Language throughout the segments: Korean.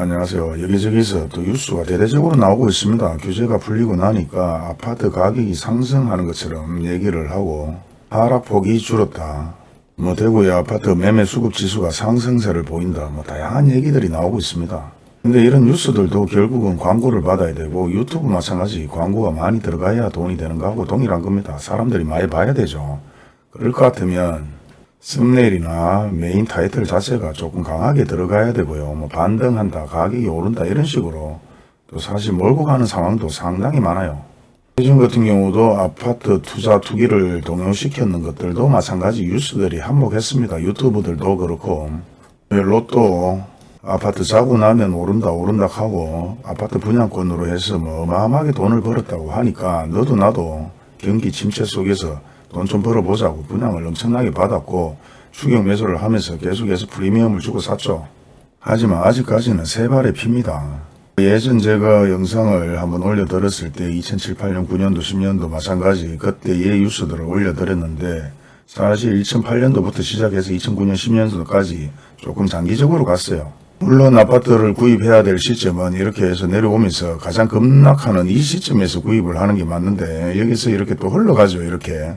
안녕하세요. 여기저기서 또 뉴스가 대대적으로 나오고 있습니다. 규제가 풀리고 나니까 아파트 가격이 상승하는 것처럼 얘기를 하고 하락폭이 줄었다. 뭐 대구의 아파트 매매 수급 지수가 상승세를 보인다. 뭐 다양한 얘기들이 나오고 있습니다. 근데 이런 뉴스들도 결국은 광고를 받아야 되고 유튜브 마찬가지 광고가 많이 들어가야 돈이 되는 거하고 동일한 겁니다. 사람들이 많이 봐야 되죠. 그럴 것 같으면 썸네일이나 메인 타이틀 자체가 조금 강하게 들어가야 되고요. 뭐 반등한다, 가격이 오른다 이런 식으로 또 사실 몰고 가는 상황도 상당히 많아요. 예전 같은 경우도 아파트 투자 투기를 동요시켰는 것들도 마찬가지 뉴스들이 한몫했습니다. 유튜브들도 그렇고 로또 아파트 사고 나면 오른다 오른다 하고 아파트 분양권으로 해서 뭐 어마어마하게 돈을 벌었다고 하니까 너도 나도 경기 침체 속에서 돈 좀 벌어보자고 분양을 엄청나게 받았고 추격 매수를 하면서 계속해서 프리미엄을 주고 샀죠. 하지만 아직까지는 세 발의 핍니다. 예전 제가 영상을 한번 올려드렸을 때 2007, 8년, 9년도, 10년도 마찬가지 그때의 뉴스들을 올려드렸는데 사실 2008년도부터 시작해서 2009년, 10년도까지 조금 장기적으로 갔어요. 물론 아파트를 구입해야 될 시점은 이렇게 해서 내려오면서 가장 급락하는 이 시점에서 구입을 하는 게 맞는데 여기서 이렇게 또 흘러가죠 이렇게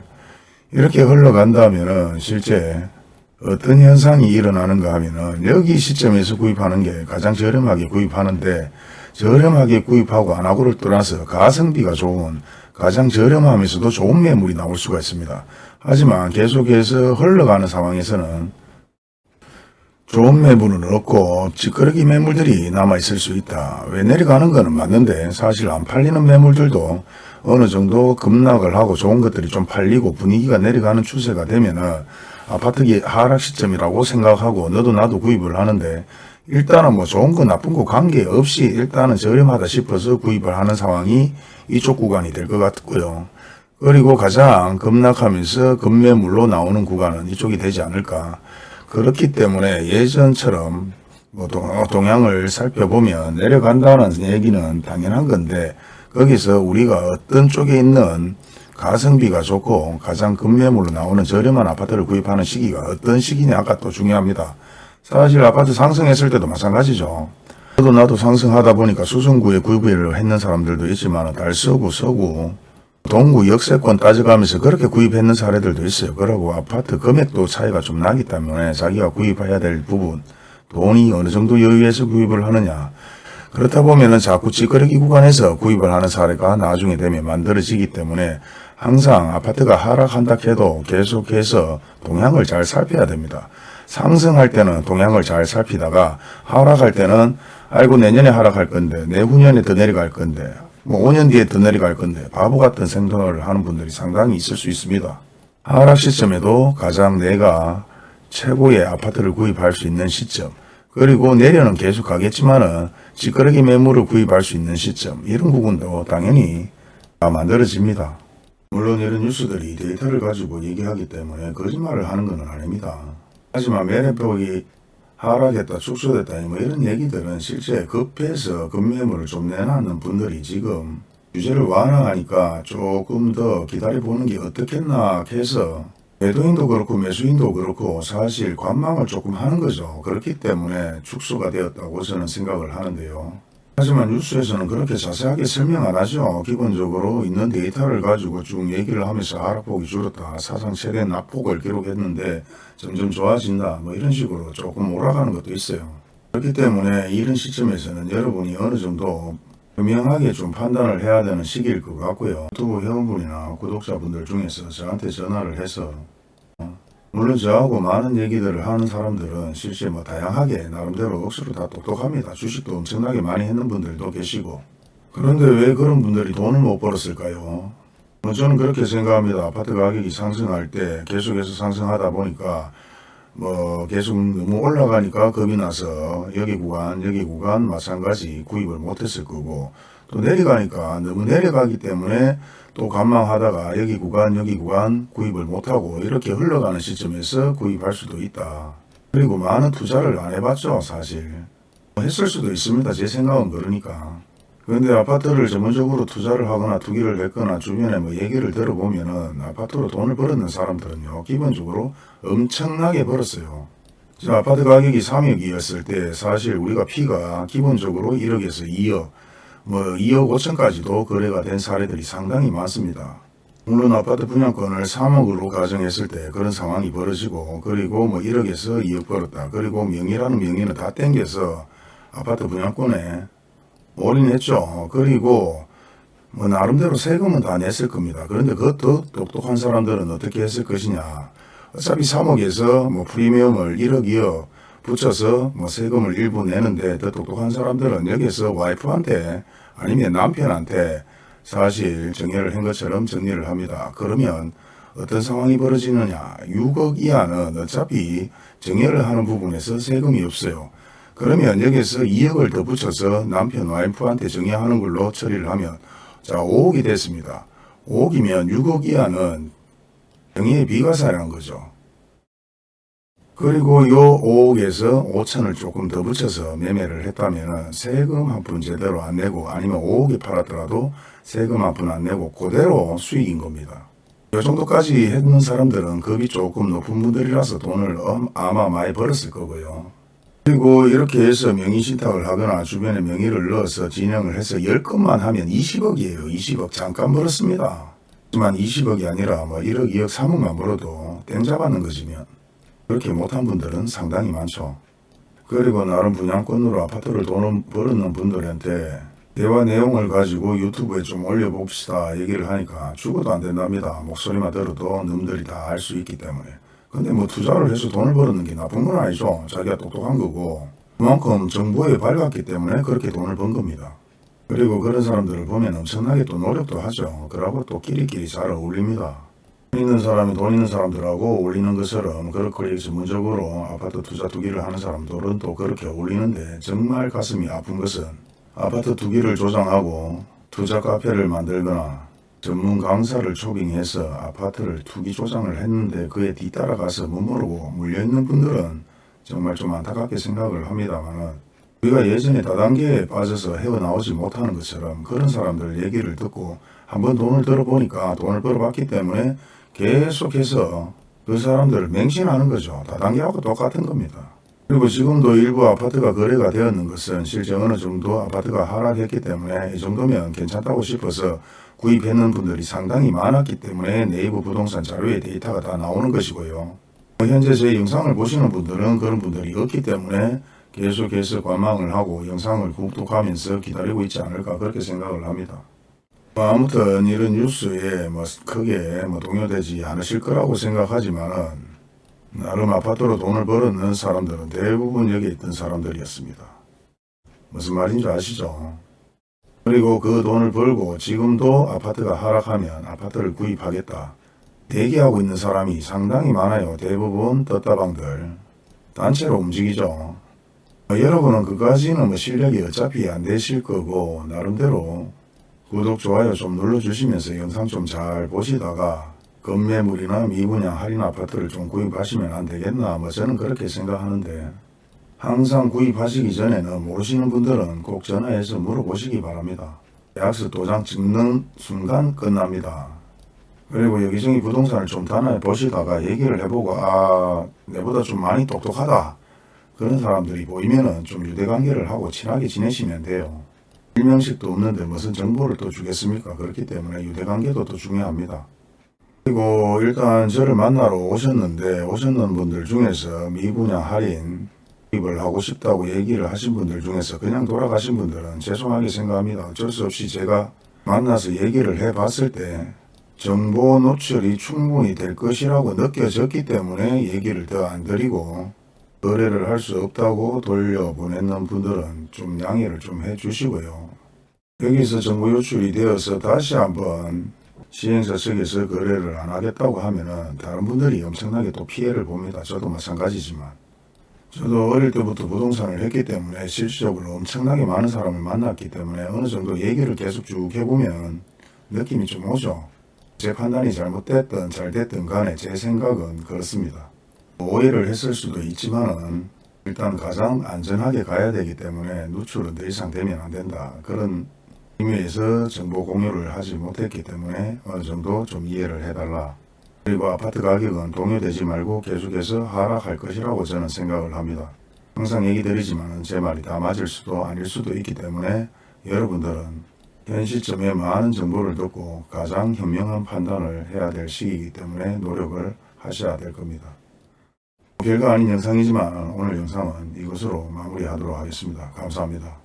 이렇게 흘러간다면은 실제 어떤 현상이 일어나는가 하면 은 여기 시점에서 구입하는 게 가장 저렴하게 구입하는데 저렴하게 구입하고 안 하고를 떠나서 가성비가 좋은 가장 저렴하면서도 좋은 매물이 나올 수가 있습니다. 하지만 계속해서 흘러가는 상황에서는 좋은 매물은 없고 찌끄러기 매물들이 남아있을 수 있다. 왜 내려가는 거는 맞는데 사실 안 팔리는 매물들도 어느 정도 급락을 하고 좋은 것들이 좀 팔리고 분위기가 내려가는 추세가 되면 은 아파트기 하락 시점이라고 생각하고 너도 나도 구입을 하는데 일단은 뭐 좋은 거 나쁜 거 관계없이 일단은 저렴하다 싶어서 구입을 하는 상황이 이쪽 구간이 될 것 같고요. 그리고 가장 급락하면서 급매물로 나오는 구간은 이쪽이 되지 않을까. 그렇기 때문에 예전처럼 뭐 동- 동향을 살펴보면 내려간다는 얘기는 당연한 건데 거기서 우리가 어떤 쪽에 있는 가성비가 좋고 가장 급매물로 나오는 저렴한 아파트를 구입하는 시기가 어떤 시기냐가 또 중요합니다. 사실 아파트 상승했을 때도 마찬가지죠. 저도 나도 상승하다 보니까 수성구에 구입을 했는 사람들도 있지만 달서구, 서구, 동구 역세권 따져가면서 그렇게 구입했는 사례들도 있어요. 그러고 아파트 금액도 차이가 좀 나기 때문에 자기가 구입해야 될 부분 돈이 어느 정도 여유해서 구입을 하느냐 그렇다 보면 은 자꾸 찌끄러기 구간에서 구입을 하는 사례가 나중에 되면 만들어지기 때문에 항상 아파트가 하락한다 해도 계속해서 동향을 잘 살펴야 됩니다. 상승할 때는 동향을 잘 살피다가 하락할 때는 아이고 내년에 하락할 건데 내후년에 더 내려갈 건데 뭐 5년 뒤에 더 내려갈 건데 바보 같은 생각을 하는 분들이 상당히 있을 수 있습니다. 하락 시점에도 가장 내가 최고의 아파트를 구입할 수 있는 시점 그리고 내려는 계속 가겠지만 은 찌끄러기 매물을 구입할 수 있는 시점 이런 부분도 당연히 다 만들어집니다. 물론 이런 뉴스들이 데이터를 가지고 얘기하기 때문에 거짓말을 하는 건 아닙니다. 하지만 매매폭이 하락했다 축소됐다 뭐 이런 얘기들은 실제 급해서 급매물을 좀 내놨는 분들이 지금 규제를 완화하니까 조금 더 기다려보는 게 어떻겠나 해서 매도인도 그렇고 매수인도 그렇고 사실 관망을 조금 하는 거죠. 그렇기 때문에 축소가 되었다고 저는 생각을 하는데요. 하지만 뉴스에서는 그렇게 자세하게 설명 안 하죠. 기본적으로 있는 데이터를 가지고 쭉 얘기를 하면서 하락폭이 줄었다. 사상 최대 낙폭을 기록했는데 점점 좋아진다. 뭐 이런 식으로 조금 몰아가는 것도 있어요. 그렇기 때문에 이런 시점에서는 여러분이 어느 정도 분명하게 좀 판단을 해야 되는 시기일 것 같고요. 유튜브 회원분이나 구독자분들 중에서 저한테 전화를 해서 어, 물론 저하고 많은 얘기들을 하는 사람들은 실제 뭐 다양하게 나름대로 억수로 다 똑똑합니다. 주식도 엄청나게 많이 했는 분들도 계시고 그런데 왜 그런 분들이 돈을 못 벌었을까요? 뭐 저는 그렇게 생각합니다. 아파트 가격이 상승할 때 계속해서 상승하다 보니까 뭐 계속 너무 올라가니까 겁이 나서 여기 구간 여기 구간 마찬가지 구입을 못했을 거고 또 내려가니까 너무 내려가기 때문에 또 관망하다가 여기 구간 여기 구간 구입을 못하고 이렇게 흘러가는 시점에서 구입할 수도 있다. 그리고 많은 투자를 안 해봤죠 사실. 했을 수도 있습니다. 제 생각은 그러니까. 그런데 아파트를 전문적으로 투자를 하거나 투기를 했거나 주변에 뭐 얘기를 들어보면 은 아파트로 돈을 벌었는 사람들은요 기본적으로 엄청나게 벌었어요. 자, 아파트 가격이 3억이었을 때 사실 우리가 피가 기본적으로 1억에서 2억, 뭐 2억 5천까지도 거래가 된 사례들이 상당히 많습니다. 물론 아파트 분양권을 3억으로 가정했을 때 그런 상황이 벌어지고 그리고 뭐 1억에서 2억 벌었다. 그리고 명의라는 명의는 다 땡겨서 아파트 분양권에 올인했죠. 그리고 뭐 나름대로 세금은 다 냈을 겁니다. 그런데 그것도 똑똑한 사람들은 어떻게 했을 것이냐. 어차피 3억에서 뭐 프리미엄을 1억, 2억 붙여서 뭐 세금을 일부 내는데 더 똑똑한 사람들은 여기서 와이프한테 아니면 남편한테 사실 정리를 한 것처럼 정리를 합니다. 그러면 어떤 상황이 벌어지느냐. 6억 이하는 어차피 정리를 하는 부분에서 세금이 없어요. 그러면 여기서 2억을 더 붙여서 남편 와이프한테 정리하는 걸로 처리를 하면 자 5억이 됐습니다. 5억이면 6억 이하는 정의의 비과세라는 거죠. 그리고 요 5억에서 5천을 조금 더 붙여서 매매를 했다면 세금 한 푼 제대로 안 내고 아니면 5억에 팔았더라도 세금 한 푼 안 내고 그대로 수익인 겁니다. 요 정도까지 했는 사람들은 급이 조금 높은 분들이라서 돈을 엄- 아마 많이 벌었을 거고요. 그리고 이렇게 해서 명의신탁을 하거나 주변에 명의를 넣어서 진행을 해서 10건만 하면 20억이에요. 20억 잠깐 벌었습니다. 하지만 20억이 아니라 뭐 1억, 2억, 3억만 벌어도 땡 잡았는 거지면 그렇게 못한 분들은 상당히 많죠. 그리고 나름 분양권으로 아파트를 돈을 벌었는 분들한테 대화 내용을 가지고 유튜브에 좀 올려봅시다 얘기를 하니까 죽어도 안 된답니다. 목소리만 들어도 놈들이 다 알 수 있기 때문에. 근데 뭐 투자를 해서 돈을 벌었는 게 나쁜 건 아니죠. 자기가 똑똑한 거고 그만큼 정보에 밝았기 때문에 그렇게 돈을 번 겁니다. 그리고 그런 사람들을 보면 엄청나게 또 노력도 하죠. 그러고 또 끼리끼리 잘 어울립니다. 돈 있는 사람이 돈 있는 사람들하고 어울리는 것처럼 그렇게 전문적으로 아파트 투자 투기를 하는 사람들은 또 그렇게 어울리는데 정말 가슴이 아픈 것은 아파트 투기를 조장하고 투자 카페를 만들거나 전문 강사를 초빙해서 아파트를 투기 조장을 했는데 그에 뒤따라가서 못 모르고 물려있는 분들은 정말 좀 안타깝게 생각을 합니다만은 우리가 예전에 다단계에 빠져서 헤어나오지 못하는 것처럼 그런 사람들 얘기를 듣고 한번 돈을 들어보니까 돈을 벌어봤기 때문에 계속해서 그 사람들을 맹신하는 거죠. 다단계하고 똑같은 겁니다. 그리고 지금도 일부 아파트가 거래가 되었는 것은 실제 어느 정도 아파트가 하락했기 때문에 이 정도면 괜찮다고 싶어서 구입했는 분들이 상당히 많았기 때문에 네이버 부동산 자료에 데이터가 다 나오는 것이고요. 현재 제 영상을 보시는 분들은 그런 분들이 없기 때문에 계속해서 관망을 하고 영상을 구독하면서 기다리고 있지 않을까 그렇게 생각을 합니다. 뭐 아무튼 이런 뉴스에 뭐 크게 뭐 동요되지 않으실 거라고 생각하지만은 나름 아파트로 돈을 벌었는 사람들은 대부분 여기 있던 사람들이었습니다. 무슨 말인지 아시죠? 그리고 그 돈을 벌고 지금도 아파트가 하락하면 아파트를 구입하겠다. 대기하고 있는 사람이 상당히 많아요. 대부분 떴다방들. 단체로 움직이죠. 뭐 여러분은 그까지는 뭐 실력이 어차피 안 되실 거고 나름대로 구독, 좋아요 좀 눌러주시면서 영상 좀 잘 보시다가 건매물이나 미분양 할인 아파트를 좀 구입하시면 안 되겠나 뭐 저는 그렇게 생각하는데 항상 구입하시기 전에는 모르시는 분들은 꼭 전화해서 물어보시기 바랍니다. 계약서 도장 찍는 순간 끝납니다. 그리고 여기저기 부동산을 좀 단합해 보시다가 얘기를 해보고 아 내보다 좀 많이 똑똑하다 그런 사람들이 보이면 은 좀 유대관계를 하고 친하게 지내시면 돼요. 일명식도 없는데 무슨 정보를 또 주겠습니까? 그렇기 때문에 유대관계도 또 중요합니다. 그리고 일단 저를 만나러 오셨는데 오셨는 분들 중에서 미분양 할인 구입을 하고 싶다고 얘기를 하신 분들 중에서 그냥 돌아가신 분들은 죄송하게 생각합니다. 어쩔 수 없이 제가 만나서 얘기를 해봤을 때 정보 노출이 충분히 될 것이라고 느껴졌기 때문에 얘기를 더 안 드리고 거래를 할 수 없다고 돌려보냈는 분들은 좀 양해를 좀 해주시고요. 여기서 정보 유출이 되어서 다시 한번 시행사 측에서 거래를 안 하겠다고 하면은 다른 분들이 엄청나게 또 피해를 봅니다. 저도 마찬가지지만. 저도 어릴 때부터 부동산을 했기 때문에 실질적으로 엄청나게 많은 사람을 만났기 때문에 어느 정도 얘기를 계속 쭉 해보면 느낌이 좀 오죠. 제 판단이 잘못됐든 잘 됐든 간에 제 생각은 그렇습니다. 오해를 했을 수도 있지만은 일단 가장 안전하게 가야 되기 때문에 누출은 더 이상 되면 안 된다. 그런 의미에서 정보 공유를 하지 못했기 때문에 어느 정도 좀 이해를 해달라. 그리고 아파트 가격은 동요되지 말고 계속해서 하락할 것이라고 저는 생각을 합니다. 항상 얘기 드리지만 제 말이 다 맞을 수도 아닐 수도 있기 때문에 여러분들은 현 시점에 많은 정보를 듣고 가장 현명한 판단을 해야 될 시기이기 때문에 노력을 하셔야 될 겁니다. 별거 아닌 영상이지만 오늘 영상은 이것으로 마무리하도록 하겠습니다. 감사합니다.